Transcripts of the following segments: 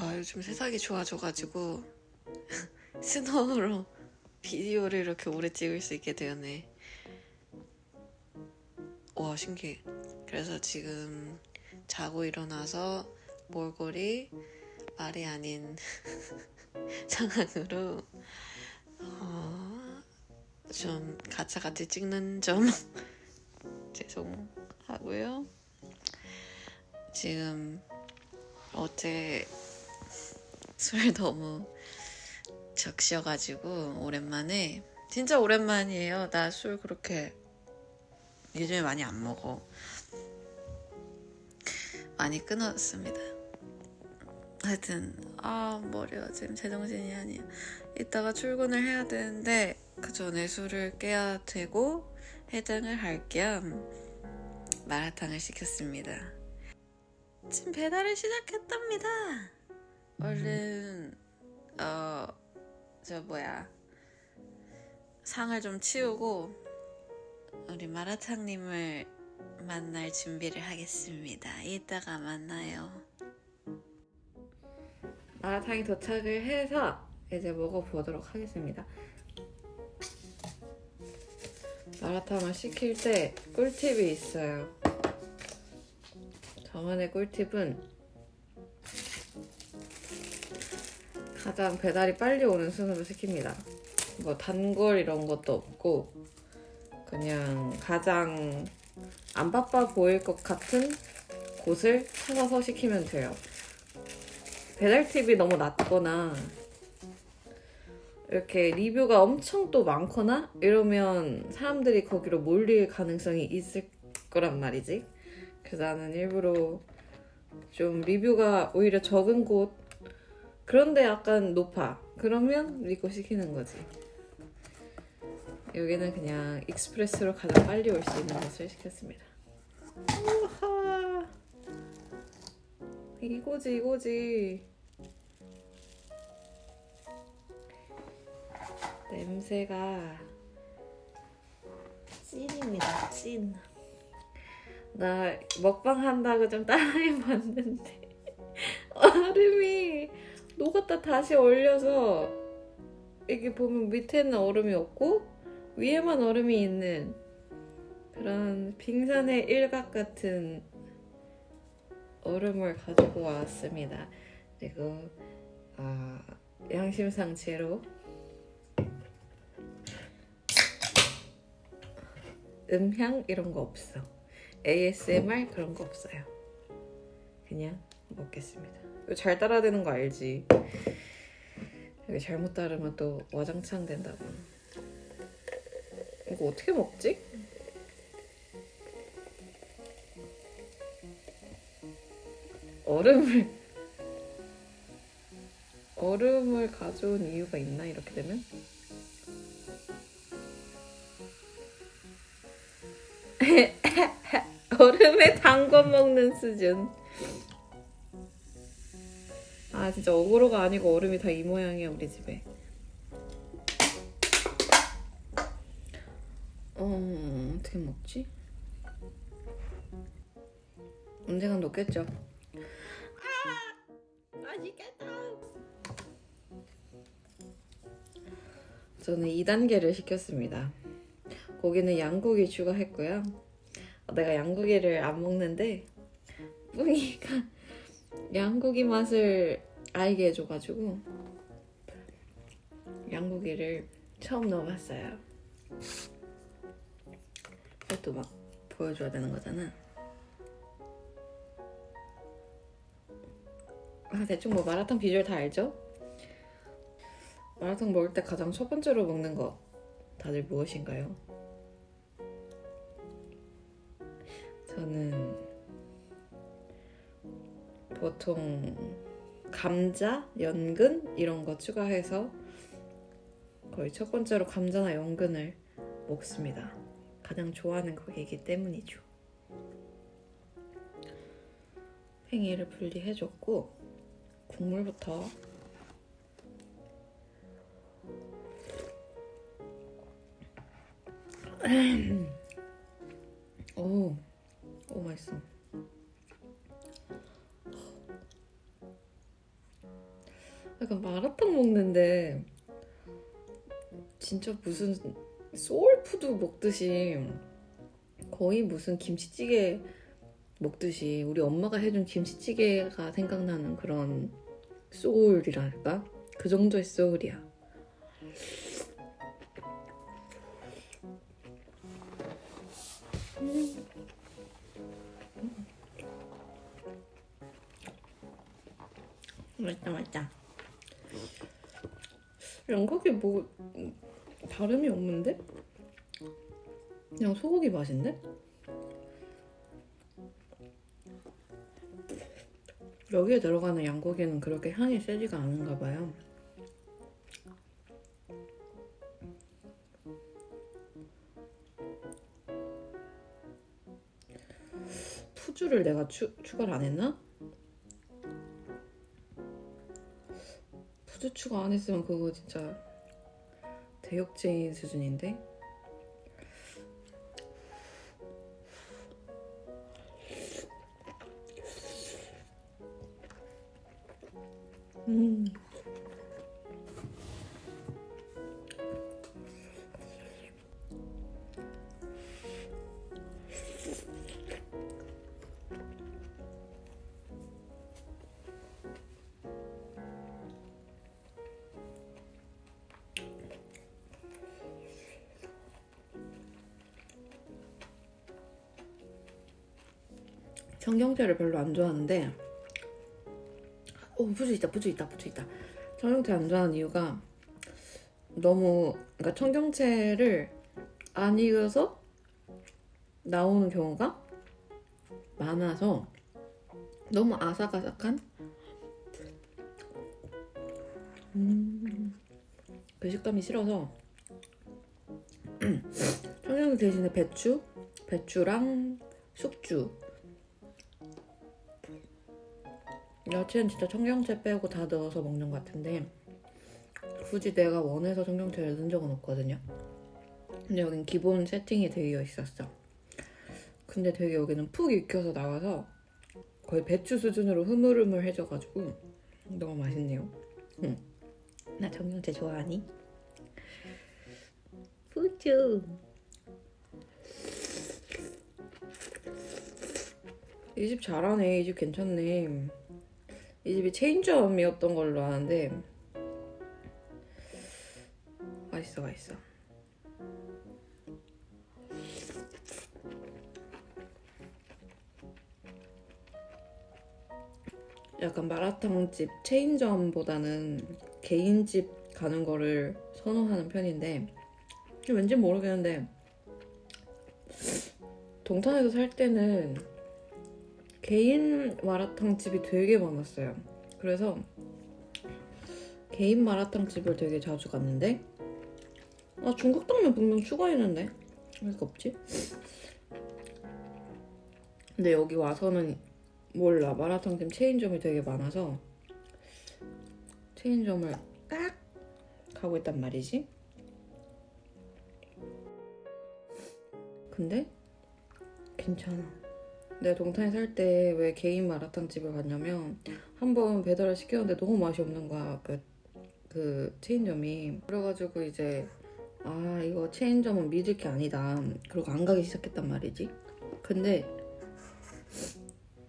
와 요즘 세상이 좋아져가지고 스노우로 비디오를 이렇게 오래 찍을 수 있게 되었네. 와 신기해. 그래서 지금 자고 일어나서 몰골이 말이 아닌 상황으로 어, 좀 가짜같이 찍는 점 죄송하고요. 지금 어제 술 너무 적셔가지고 오랜만에 진짜 오랜만이에요. 나 술 그렇게 요즘에 많이 안 먹어. 많이 끊었습니다. 하여튼 아 머리가 지금 제정신이 아니야. 이따가 출근을 해야 되는데 그 전에 술을 깨야 되고 해장을 할 겸 마라탕을 시켰습니다. 지금 배달을 시작했답니다. 얼른 어 저 뭐야 상을 좀 치우고 우리 마라탕님을 만날 준비를 하겠습니다. 이따가 만나요. 마라탕이 도착을 해서 이제 먹어보도록 하겠습니다. 마라탕을 시킬 때 꿀팁이 있어요. 저만의 꿀팁은 가장 배달이 빨리 오는 순으로 시킵니다. 뭐 단골 이런 것도 없고 그냥 가장 안 바빠 보일 것 같은 곳을 찾아서 시키면 돼요. 배달 팁이 너무 낮거나 이렇게 리뷰가 엄청 또 많거나 이러면 사람들이 거기로 몰릴 가능성이 있을 거란 말이지. 그래서 나는 일부러 좀 리뷰가 오히려 적은 곳 그런데 약간 높아. 그러면 믿고 시키는 거지. 여기는 그냥 express로 가장 빨리 올 수 있는 것을 시켰습니다. 우하. 이거지 이거지. 냄새가 찐입니다 찐. 나 먹방 한다고 좀 따라해봤는데 얼음이 녹았다 다시 얼려서 이게 보면 밑에는 얼음이 없고 위에만 얼음이 있는 그런 빙산의 일각 같은 얼음을 가지고 왔습니다. 그리고 아, 양심상 제로 음향 이런 거 없어. ASMR 그런 거 없어요. 그냥 먹겠습니다. 이거 잘 따라야 되는 거 알지? 이거 잘못 따르면 또 와장창 된다고. 이거 어떻게 먹지? 얼음을 얼음을 가져온 이유가 있나 이렇게 되면? 얼음에 담궈 먹는 수준. 아 진짜 어그로가 아니고 얼음이 다 이 모양이야 우리 집에. 어 어떻게 먹지? 언젠간 녹겠죠. 아 맛있겠다. 저는 2단계를 시켰습니다. 고기는 양고기 추가했고요. 내가 양고기를 안 먹는데 뿡이가 양고기 맛을 알게 해줘가지고 양고기를 처음 넣어봤어요. 이것도 막 보여줘야 되는 거잖아. 아 대충 뭐 마라탕 비주얼 다 알죠? 마라탕 먹을 때 가장 첫 번째로 먹는 거 다들 무엇인가요? 저는 보통 감자, 연근 이런 거 추가해서 거의 첫 번째로 감자나 연근을 먹습니다. 가장 좋아하는 고기이기 때문이죠. 팽이를 분리해줬고 국물부터 오, 오 맛있어. 약간 마라탕 먹는데 진짜 무슨 soul food 먹듯이 거의 무슨 김치찌개 먹듯이 우리 엄마가 해준 김치찌개가 생각나는 그런 soul이랄까? 그 정도의 soul이야. 맛있다 맛있다. 양고기 뭐 다름이 없는데? 그냥 소고기 맛인데? 여기에 들어가는 양고기는 그렇게 향이 세지가 않은가 봐요. 푸주를 내가 추, 추가를 안 했나? 푸주 추가 안 했으면 그거 진짜 대역죄인 수준인데? 청경채를 별로 안 좋아하는데 오 부주 있다 부주 있다 부주 있다. 청경채 안 좋아하는 이유가 너무 그러니까 청경채를 안 익어서 나오는 경우가 많아서 너무 아삭아삭한? 음, 그 식감이 싫어서 청경채 대신에 배추 배추랑 숙주 야채는 진짜 청경채 빼고 다 넣어서 먹는 것 같은데 굳이 내가 원해서 청경채를 넣은 적은 없거든요. 근데 여긴 기본 세팅이 되어 있었어. 근데 되게 여기는 푹 익혀서 나와서 거의 배추 수준으로 흐물흐물해져가지고 너무 맛있네요. 응. 나 청경채 좋아하니? 푸쭈 이집 잘하네. 이 집 괜찮네. 이 집이 체인점이었던 걸로 아는데 맛있어 맛있어. 약간 마라탕집 체인점보다는 개인집 가는 거를 선호하는 편인데 왠지 모르겠는데 동탄에서 살 때는 개인 마라탕 집이 되게 많았어요. 그래서 개인 마라탕 집을 되게 자주 갔는데 아 중국 당면 분명 추가했는데 왜 이렇게 없지? 근데 여기 와서는 몰라 마라탕집 체인점이 되게 많아서 체인점을 딱 가고 있단 말이지. 근데 괜찮아. 내가 동탄에 살 때 왜 개인 마라탕 집을 갔냐면 한 번 배달을 시켰는데 너무 맛이 없는 거야. 그, 그 체인점이. 그래가지고 이제 아 이거 체인점은 믿을 게 아니다. 그러고 안 가기 시작했단 말이지. 근데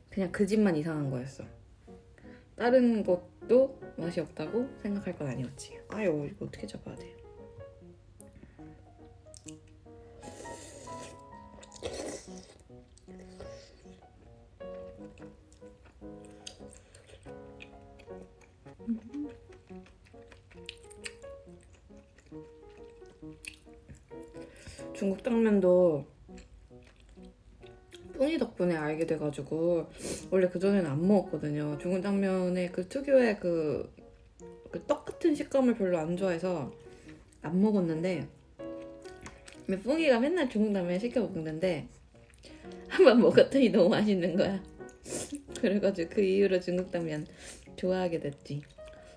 그냥 그 집만 이상한 거였어. 다른 곳도 맛이 없다고 생각할 건 아니었지. 아유 이거 어떻게 잡아야 돼 중국 당면도 뿡이 덕분에 알게 돼가지고 원래 그전에는 안 먹었거든요. 중국 당면의 그 특유의 그, 그 떡 같은 식감을 별로 안 좋아해서 안 먹었는데 뿡이가 맨날 중국 당면 시켜 먹는데 한 번 먹었더니 너무 맛있는 거야. 그래가지고 그 이후로 중국 당면 좋아하게 됐지.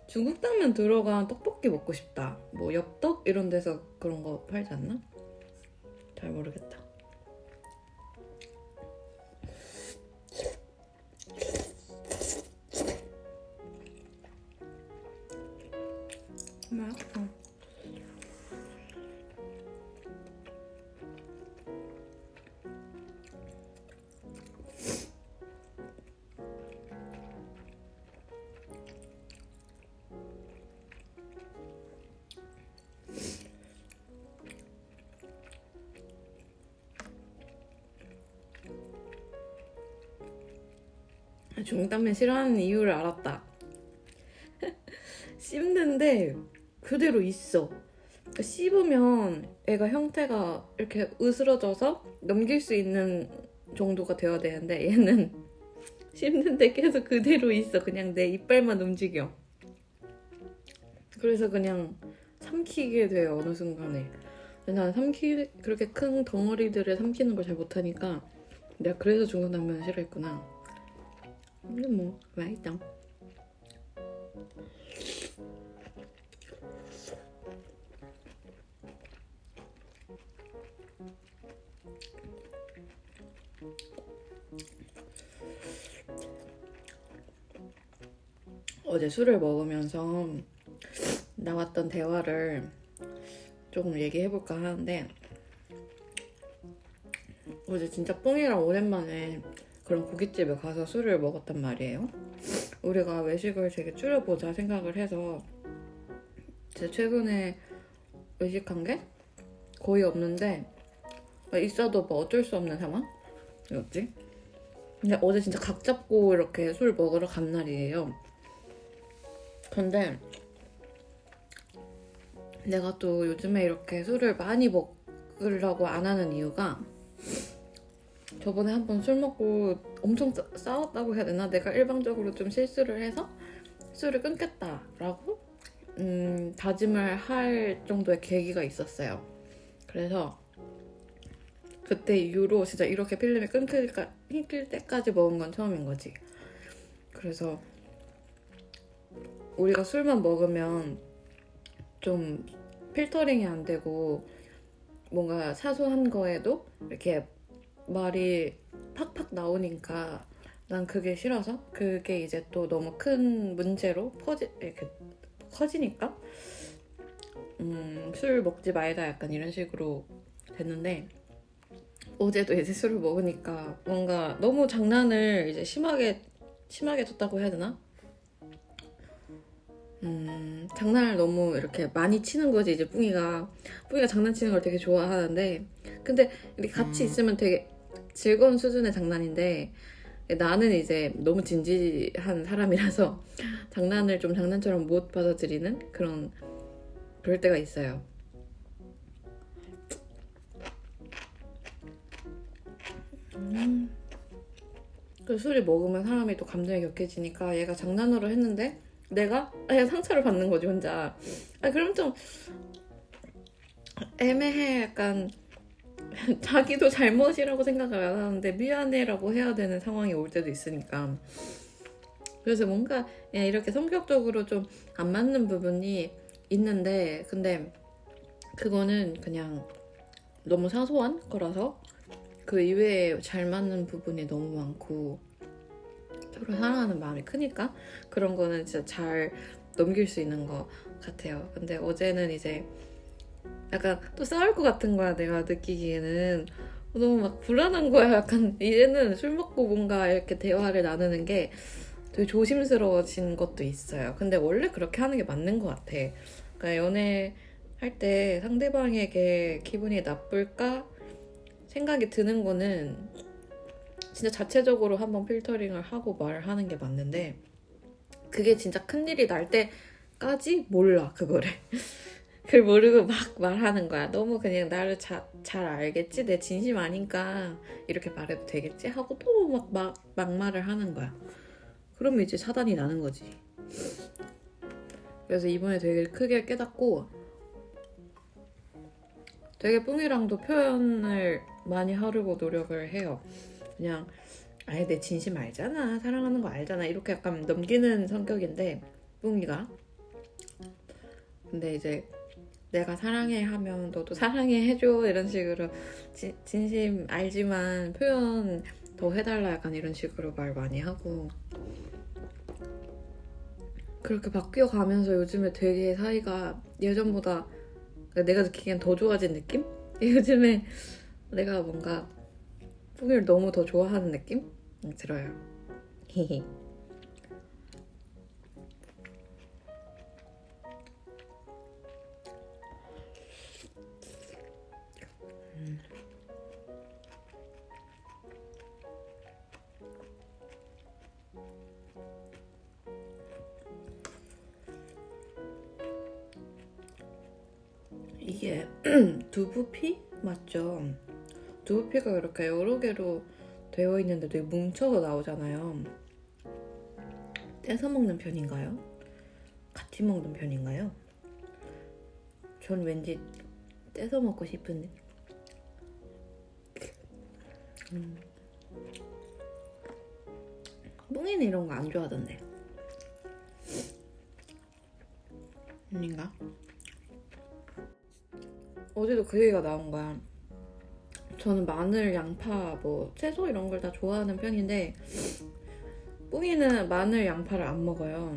중국 당면 들어간 떡볶이 먹고 싶다. 뭐 엽떡 이런 데서 그런 거 팔지 않나? 잘 모르겠다 뭐야? 국당면 싫어하는 이유를 알았다. 씹는데 그대로 있어. 그러니까 씹으면 애가 형태가 이렇게 으스러져서 넘길 수 있는 정도가 되어야 되는데 얘는 씹는데 계속 그대로 있어. 그냥 내 이빨만 움직여. 그래서 그냥 삼키게 돼요 어느 순간에. 난 삼키 그렇게 큰 덩어리들을 삼키는 걸 잘 못하니까 내가 그래서 중국당면을 싫어했구나. 근데 뭐 맛있다. 어제 술을 먹으면서 나왔던 대화를 조금 얘기해볼까 하는데 어제 진짜 뿡이랑 오랜만에 그런 고깃집에 가서 술을 먹었단 말이에요. 우리가 외식을 되게 줄여보자 생각을 해서 제 최근에 외식한 게 거의 없는데 있어도 뭐 어쩔 수 없는 상황이었지. 근데 어제 진짜 각 잡고 이렇게 술 먹으러 간 날이에요. 근데 내가 또 요즘에 이렇게 술을 많이 먹으려고 안 하는 이유가 저번에 한 번 술 먹고 엄청 싸, 싸웠다고 해야 되나? 내가 일방적으로 좀 실수를 해서 술을 끊겠다라고 음, 다짐을 할 정도의 계기가 있었어요. 그래서 그때 이후로 진짜 이렇게 필름이 끊길, 끊길 때까지 먹은 건 처음인 거지. 그래서 우리가 술만 먹으면 좀 필터링이 안 되고 뭔가 사소한 거에도 이렇게 말이 팍팍 나오니까 난 그게 싫어서 그게 이제 또 너무 큰 문제로 퍼지 이렇게 커지니까 음, 술 먹지 말자 약간 이런 식으로 됐는데 어제도 이제 술을 먹으니까 뭔가 너무 장난을 이제 심하게 심하게 쳤다고 해야 되나? 음, 장난을 너무 이렇게 많이 치는 거지 이제 뿡이가 뿡이가 장난치는 걸 되게 좋아하는데 근데 이렇게 같이 있으면 되게 즐거운 수준의 장난인데 나는 이제 너무 진지한 사람이라서 장난을 좀 장난처럼 못 받아들이는 그런 그럴 때가 있어요. 음. 그 술이 먹으면 사람이 또 감정이 격해지니까 얘가 장난으로 했는데 내가 그냥 상처를 받는 거지 혼자. 아 그럼 좀 애매해 약간 자기도 잘못이라고 생각을 안 하는데 미안해라고 해야 되는 상황이 올 때도 있으니까. 그래서 뭔가 이렇게 성격적으로 좀 안 맞는 부분이 있는데 근데 그거는 그냥 너무 사소한 거라서 그 이외에 잘 맞는 부분이 너무 많고 서로 사랑하는 마음이 크니까 그런 거는 진짜 잘 넘길 수 있는 것 같아요. 근데 어제는 이제 약간 또 싸울 것 같은 거야 내가 느끼기에는. 너무 막 불안한 거야. 약간 이제는 술 먹고 뭔가 이렇게 대화를 나누는 게 되게 조심스러워진 것도 있어요. 근데 원래 그렇게 하는 게 맞는 것 같아. 그러니까 연애 할 때 상대방에게 기분이 나쁠까 생각이 드는 거는 진짜 자체적으로 한번 필터링을 하고 말하는 게 맞는데 그게 진짜 큰일이 날 때까지 몰라 그거를 그걸 모르고 막 말하는 거야. 너무 그냥 나를 자, 잘 알겠지? 내 진심 아닌가? 이렇게 말해도 되겠지? 하고 또 막 막, 막말을 하는 거야. 그러면 이제 차단이 나는 거지. 그래서 이번에 되게 크게 깨닫고 되게 뿡이랑도 표현을 많이 하려고 노력을 해요. 그냥 아예 내 진심 알잖아. 사랑하는 거 알잖아. 이렇게 약간 넘기는 성격인데 뿡이가. 근데 이제 내가 사랑해 하면 너도 사랑해 해줘 이런 식으로 지, 진심 알지만 표현 더 해달라 약간 이런 식으로 말 많이 하고 그렇게 바뀌어 가면서 요즘에 되게 사이가 예전보다 내가 느끼기엔 더 좋아진 느낌? 요즘에 내가 뭔가 뿡이를 너무 더 좋아하는 느낌 들어요. 히히. 두부피 맞죠? 두부피가 이렇게 여러 개로 되어 있는데 되게 뭉쳐서 나오잖아요. 떼서 먹는 편인가요? 같이 먹는 편인가요? 전 왠지 떼서 먹고 싶은데. 음. 뿡이는 이런 거 안 좋아하던데. 아닌가? 어제도 그 얘기가 나온 거야. 저는 마늘, 양파, 뭐 채소 이런 걸 다 좋아하는 편인데 뿡이는 마늘, 양파를 안 먹어요.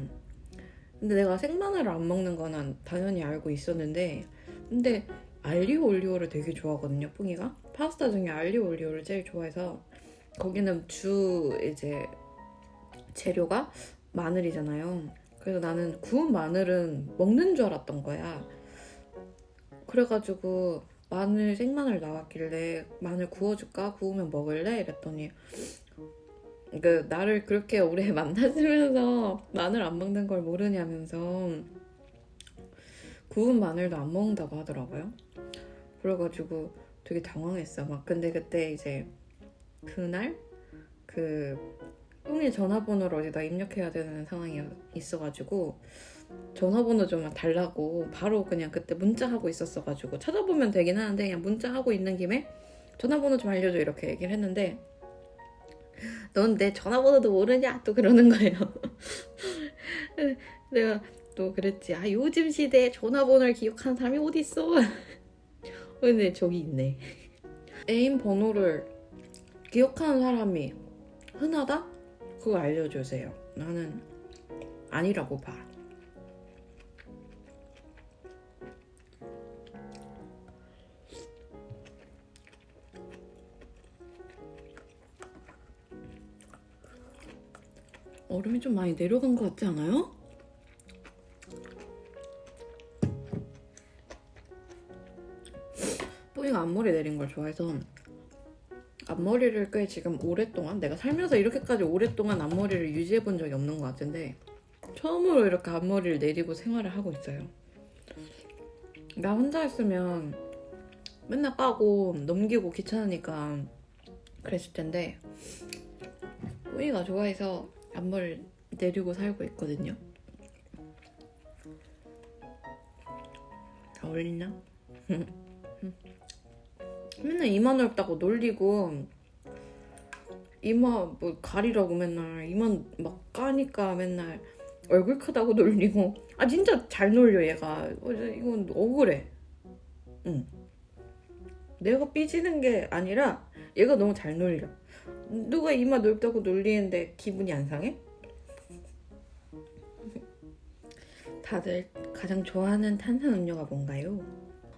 근데 내가 생마늘을 안 먹는 거는 당연히 알고 있었는데 근데 알리오 올리오를 되게 좋아하거든요, 뿡이가. 파스타 중에 알리오 올리오를 제일 좋아해서 거기는 주 이제 재료가 마늘이잖아요. 그래서 나는 구운 마늘은 먹는 줄 알았던 거야. 그래가지고 마늘 생마늘 나왔길래 마늘 구워줄까 구우면 먹을래 이랬더니 그 나를 그렇게 오래 만나주면서 마늘 안 먹는 걸 모르냐면서 구운 마늘도 안 먹는다고 하더라고요. 그래가지고 되게 당황했어. 막 근데 그때 이제 그날 그 뿡이 전화번호를 어디다 입력해야 되는 상황이 있어가지고 전화번호 좀 달라고 바로 그냥 그때 문자하고 있었어가지고 찾아보면 되긴 하는데 그냥 문자하고 있는 김에 전화번호 좀 알려줘 이렇게 얘기를 했는데 넌 내 전화번호도 모르냐? 또 그러는 거예요. 내가 또 그랬지. 아 요즘 시대에 전화번호를 기억하는 사람이 어디 있어? 근데 저기 있네. 애인 번호를 기억하는 사람이 흔하다? 그거 알려주세요. 나는 아니라고 봐 얼음이 좀 많이 내려간 것 같지 않아요? 뿌이가 앞머리 내린 걸 좋아해서 앞머리를 꽤 지금 오랫동안 내가 살면서 이렇게까지 오랫동안 앞머리를 유지해 본 적이 없는 것 같은데 처음으로 이렇게 앞머리를 내리고 생활을 하고 있어요. 나 혼자 있으면 맨날 까고 넘기고 귀찮으니까 그랬을 텐데 뿌이가 좋아해서 앞머리를 내리고 살고 있거든요. 어울리나? 맨날 이마 넓다고 놀리고 이마 뭐 가리라고 맨날 이마 막 까니까 맨날 얼굴 크다고 놀리고. 아 진짜 잘 놀려 얘가. 어, 이건 억울해. 응. 내가 삐지는 게 아니라 얘가 너무 잘 놀려 누가 이마 넓다고 놀리는데 기분이 안 상해? 다들 가장 좋아하는 탄산음료가 뭔가요?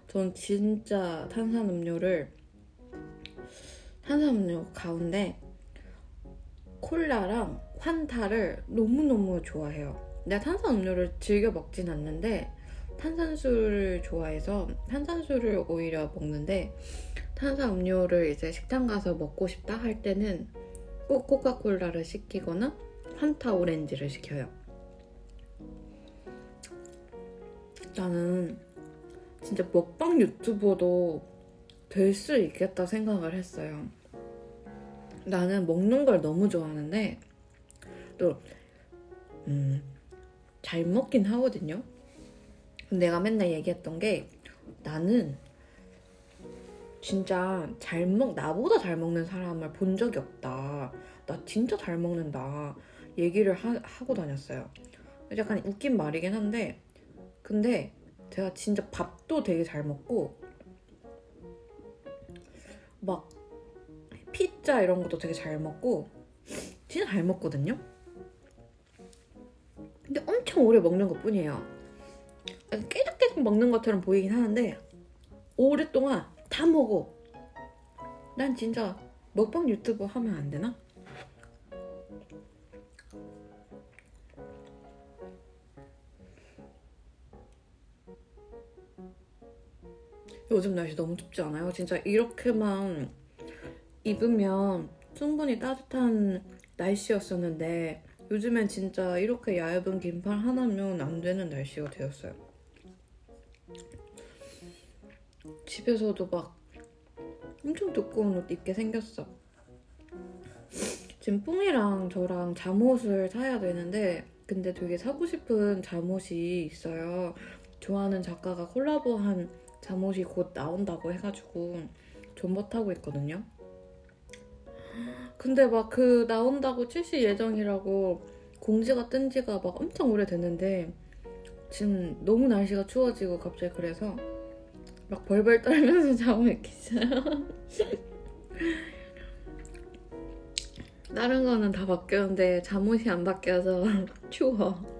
전 진짜 탄산음료를 탄산음료 가운데 콜라랑 환타를 너무너무 좋아해요. 내가 탄산음료를 즐겨 먹진 않는데 탄산수를 좋아해서 탄산수를 오히려 먹는데 탄산음료를 이제 식당 가서 먹고 싶다 할 때는 꼭 코카콜라를 시키거나 환타 오렌지를 시켜요. 나는 진짜 먹방 유튜버도 될 수 있겠다 생각을 했어요. 나는 먹는 걸 너무 좋아하는데 또 음, 잘 먹긴 하거든요. 내가 맨날 얘기했던 게 나는 진짜 잘 먹, 나보다 잘 먹는 사람을 본 적이 없다. 나 진짜 잘 먹는다. 얘기를 하, 하고 다녔어요. 약간 웃긴 말이긴 한데, 근데 제가 진짜 밥도 되게 잘 먹고, 막 피자 이런 것도 되게 잘 먹고, 진짜 잘 먹거든요? 근데 엄청 오래 먹는 것 뿐이에요. 깨작깨작 먹는 것처럼 보이긴 하는데, 오랫동안 다 먹어. 난 진짜 먹방 유튜브 하면 안 되나? 요즘 날씨 너무 춥지 않아요? 진짜 이렇게만 입으면 충분히 따뜻한 날씨였었는데 요즘엔 진짜 이렇게 얇은 긴팔 하나면 안 되는 날씨가 되었어요. 집에서도 막 엄청 두꺼운 옷 입게 생겼어. 지금 뿡이랑 저랑 잠옷을 사야 되는데 근데 되게 사고 싶은 잠옷이 있어요. 좋아하는 작가가 콜라보한 잠옷이 곧 나온다고 해가지고 존버타고 있거든요. 근데 막 그 나온다고 출시 예정이라고 공지가 뜬 지가 막 엄청 오래됐는데 지금 너무 날씨가 추워지고 갑자기 그래서 막 벌벌 떨면서 자고 있겠어요. 다른 거는 다 바뀌었는데 잠옷이 안 바뀌어서 추워.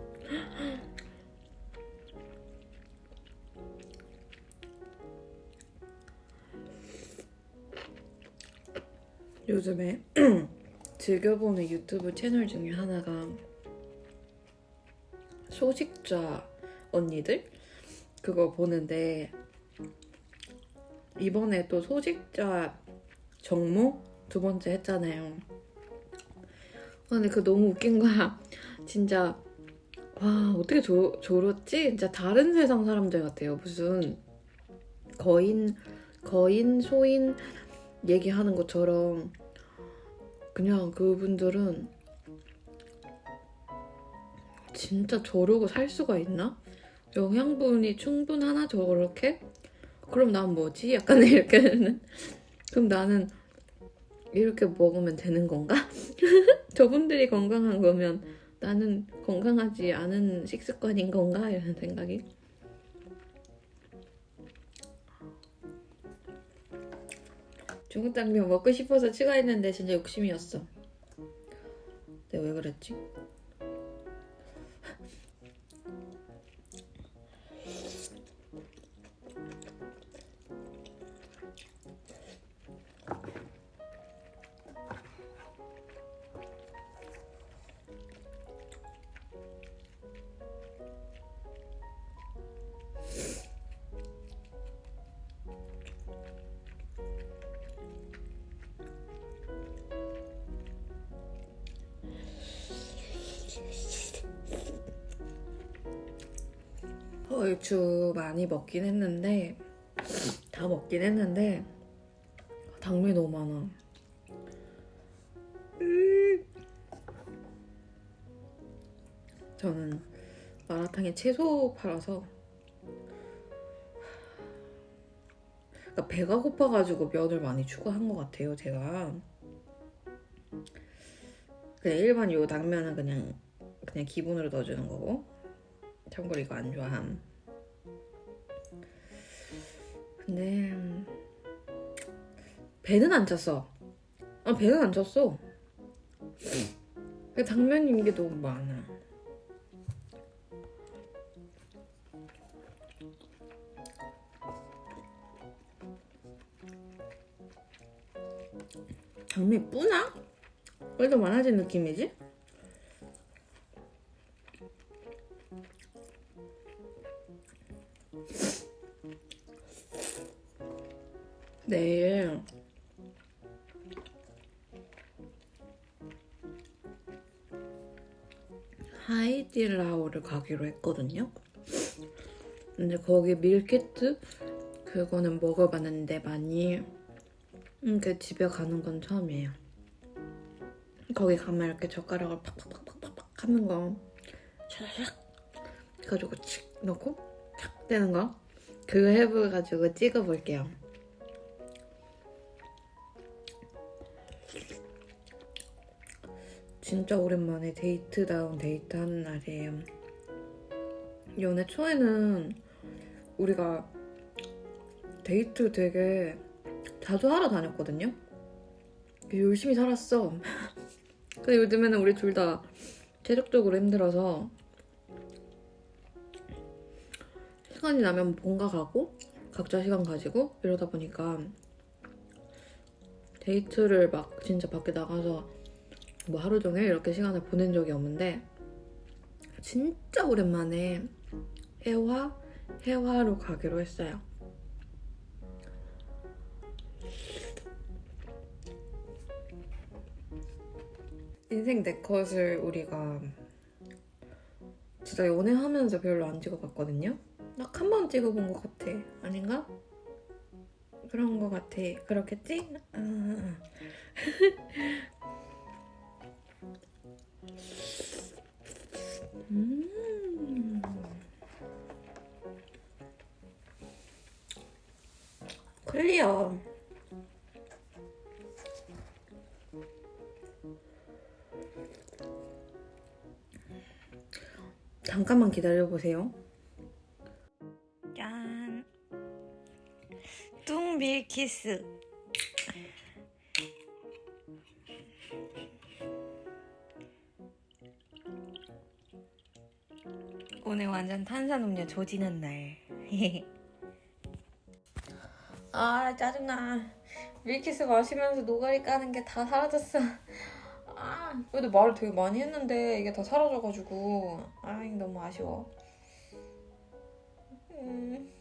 요즘에 즐겨보는 유튜브 채널 중에 하나가 소식자 언니들 그거 보는데 이번에 또 소식자 정모 두 번째 했잖아요. 근데 그 너무 웃긴 거야. 진짜 와 어떻게 저, 저렇지? 진짜 다른 세상 사람들 같아요. 무슨 거인 거인 소인 얘기하는 것처럼 그냥 그분들은 진짜 저러고 살 수가 있나? 영양분이 충분하나 저렇게? 그럼 난 뭐지? 약간 이렇게 그럼 나는 이렇게 먹으면 되는 건가? 저분들이 건강한 거면 나는 건강하지 않은 식습관인 건가? 이런 생각이 중국 당면 먹고 싶어서 추가했는데 진짜 욕심이었어. 내가 왜 그랬지? 얼추 많이 먹긴 했는데 다 먹긴 했는데 당면이 너무 많아. 음. 저는 마라탕에 채소 팔아서 그러니까 배가 고파가지고 면을 많이 추가한 것 같아요 제가 그냥 일반 요 당면은 그냥 그냥 기본으로 넣어주는 거고 참고로 이거 안 좋아함. 근데 배는 안 찼어. 아 배는 안 찼어. 당면인 게 너무 많아. 당면이 뿌나? 왜더 많아진 느낌이지? 내일 하이디라오를 가기로 했거든요. 근데 거기 밀키트 그거는 먹어봤는데 많이 이렇게 집에 가는 건 처음이에요. 거기 가면 이렇게 젓가락을 팍팍팍팍팍 하는 거 샤샥 해가지고 칙 넣고 탁 떼는 거 그거 해봐가지고 찍어볼게요. 진짜 오랜만에 데이트다운 데이트 하는 날이에요. 연애 초에는 우리가 데이트 되게 자주 하러 다녔거든요. 열심히 살았어. 근데 요즘에는 우리 둘 다 체력적으로 힘들어서 시간이 나면 본가 가고 각자 시간 가지고 이러다 보니까 데이트를 막 진짜 밖에 나가서 뭐 하루 종일 이렇게 시간을 보낸 적이 없는데 진짜 오랜만에 해화 해화로 가기로 했어요. 인생 내 컷을 우리가 진짜 연애하면서 별로 안 찍어봤거든요. 딱 한 번 찍어본 것 같아. 아닌가? 그런 거 같아. 그렇겠지? 음. 음. 클리어. 잠깐만 기다려보세요. 짠. 뚱밀키스. 오늘 완전 탄산음료 조지는 날. 아 짜증나. 밀키스 마시면서 노가리 까는 게 다 사라졌어. 아, 근데 말을 되게 많이 했는데 이게 다 사라져가지고 아 너무 아쉬워. 음.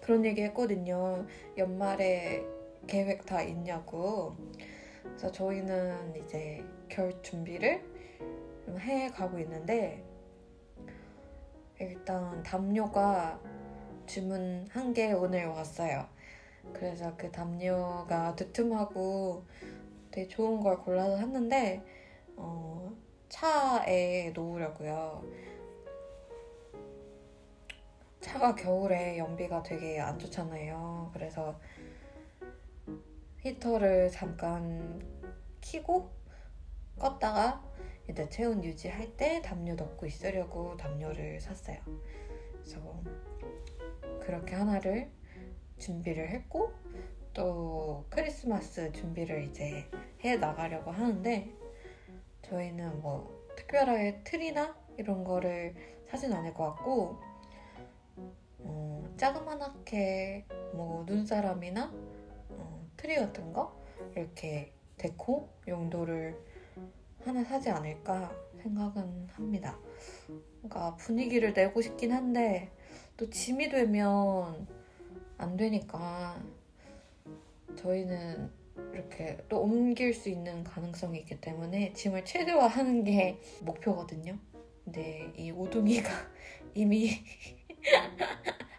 그런 얘기 했거든요. 연말에 계획 다 있냐고. 그래서 저희는 이제 결 준비를 좀해 가고 있는데 일단 담요가 주문한 게 오늘 왔어요. 그래서 그 담요가 두툼하고 되게 좋은 걸 골라서 샀는데 어, 차에 놓으려고요. 차가 겨울에 연비가 되게 안 좋잖아요. 그래서 히터를 잠깐 켜고 껐다가 이제 체온 유지할 때 담요 넣고 있으려고 담요를 샀어요. 그래서 그렇게 하나를 준비를 했고 또 크리스마스 준비를 이제 해 나가려고 하는데 저희는 뭐 특별하게 트리나 이런 거를 사진 않을 것 같고 어, 자그만하게 뭐 눈사람이나 어, 트리 같은 거 이렇게 데코 용도를 하나 사지 않을까 생각은 합니다. 그러니까 분위기를 내고 싶긴 한데 또 짐이 되면 안 되니까 저희는 이렇게 또 옮길 수 있는 가능성이 있기 때문에 짐을 최대화하는 게 목표거든요. 근데 이 오둥이가 이미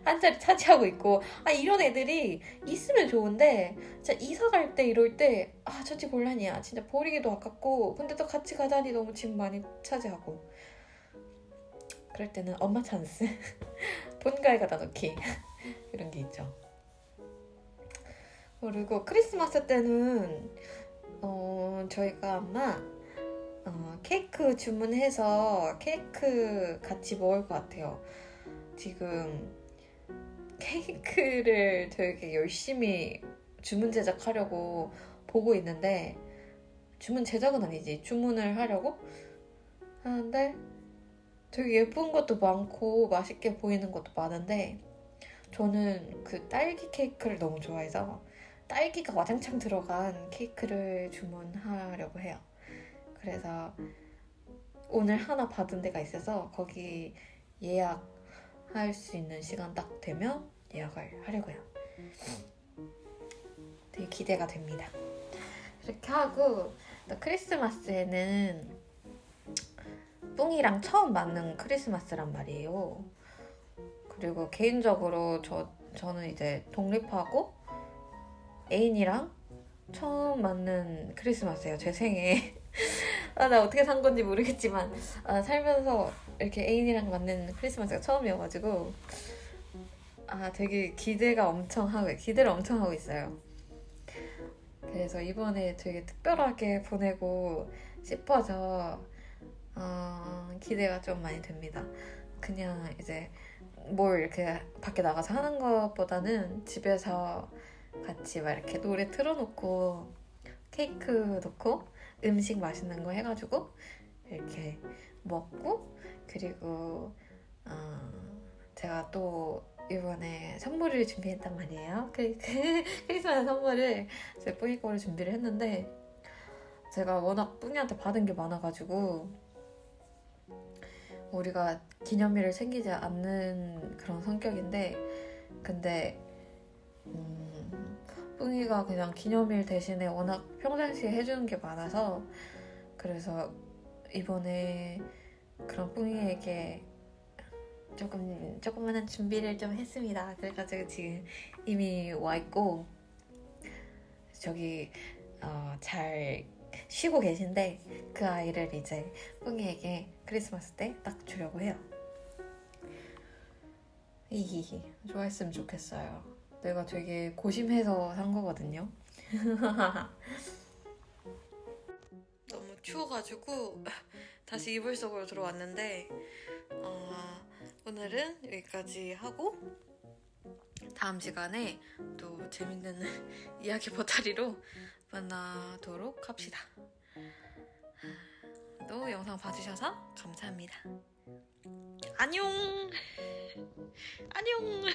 한 자리 차지하고 있고 아 이런 애들이 있으면 좋은데 진짜 이사 갈 때 이럴 때 아저집 곤란이야. 진짜 버리기도 아깝고 근데 또 같이 가자니 너무 짐 많이 차지하고. 그럴 때는 엄마 찬스. 본가에 가다 놓기. 이런 게 있죠. 그리고 크리스마스 때는 어, 저희가 아마 어, 케이크 주문해서 케이크 같이 먹을 것 같아요. 지금 케이크를 되게 열심히 주문 제작하려고 보고 있는데 주문 제작은 아니지 주문을 하려고 하는데 되게 예쁜 것도 많고 맛있게 보이는 것도 많은데 저는 그 딸기 케이크를 너무 좋아해서 딸기가 와장창 들어간 케이크를 주문하려고 해요. 그래서 오늘 하나 받은 데가 있어서 거기 예약할 수 있는 시간 딱 되면 예약을 하려고요. 되게 기대가 됩니다. 이렇게 하고 또 크리스마스에는 뿡이랑 처음 맞는 크리스마스란 말이에요. 그리고 개인적으로 저, 저는 이제 독립하고 애인이랑 처음 맞는 크리스마스예요. 제 생에. 아, 나 어떻게 산 건지 모르겠지만 아, 살면서 이렇게 애인이랑 맞는 크리스마스가 처음이어가지고 아 되게 기대가 엄청 하고 기대를 엄청 하고 있어요. 그래서 이번에 되게 특별하게 보내고 싶어서 어, 기대가 좀 많이 됩니다. 그냥 이제 뭘 이렇게 밖에 나가서 하는 것보다는 집에서 같이 막 이렇게 노래 틀어놓고 케이크 넣고 음식 맛있는 거 해가지고 이렇게 먹고 그리고 어, 제가 또 이번에 선물을 준비했단 말이에요. 크리스마스 선물을 제 뿌이 거를 준비를 했는데 제가 워낙 뿌이한테 받은 게 많아가지고 우리가 기념일을 챙기지 않는 그런 성격인데 근데 음, 뿌이가 그냥 기념일 대신에 워낙 평상시에 해주는 게 많아서 그래서 이번에 그런 뿌이에게 조금 조그만한 준비를 좀 했습니다. 그래가지고 지금 이미 와 있고 저기 어, 잘 쉬고 계신데 그 아이를 이제 뿡이에게 크리스마스 때 딱 주려고 해요. 히히히 좋아했으면 좋겠어요. 내가 되게 고심해서 산 거거든요. 너무 추워가지고 다시 이불 속으로 들어왔는데 어, 오늘은 여기까지 하고 다음 시간에 또 재밌는 이야기 보따리로 만나도록 합시다. 또 영상 봐주셔서 감사합니다. 안녕! 안녕!